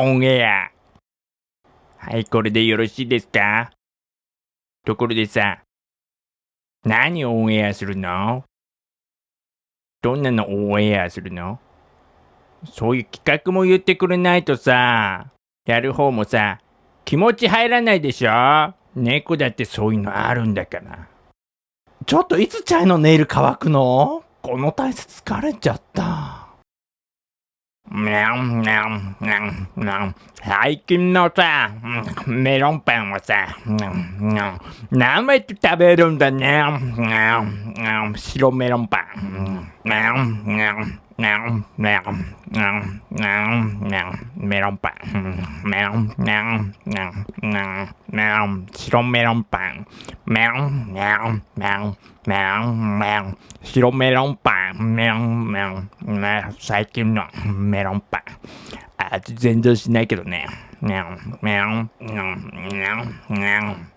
オンエア。はい、これでよろしいですか？ところでさ、何をオンエアするの？どんなのオンエアするの？そういう企画も言ってくれないとさ、やる方もさ、気持ち入らないでしょ？猫だってそういうのあるんだから。ちょっといつちゃんのネイル乾くの？この体勢疲れちゃった。にゃんにゃんにゃんにゃん最近のさ、メロンパンはさ、何枚食べるんだね。白メロンパン。メロンパン。メロンうんうんうんメロン白メロンパン。メロンメロンメロンメロンメロン白メロンパン。メロンメロンね最近のメロンパン。味全然しないけどね。メロンメロンメロンメロン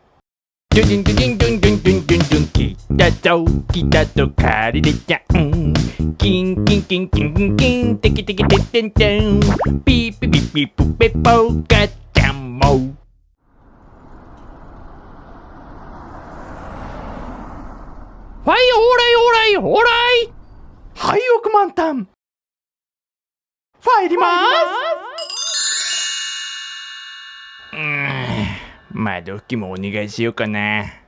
ドゥドゥンドゥドゥンドゥンドゥンドゥンドゥンドゥン来たぞ来たぞ借りれちゃんキンキンキンキンキンキンテキテキテテンテンピーピピピプペポガチャンモーはい、オーライオーライオーライ。はい、億万単。入ります。うん。ーん窓拭きもお願いしようかな。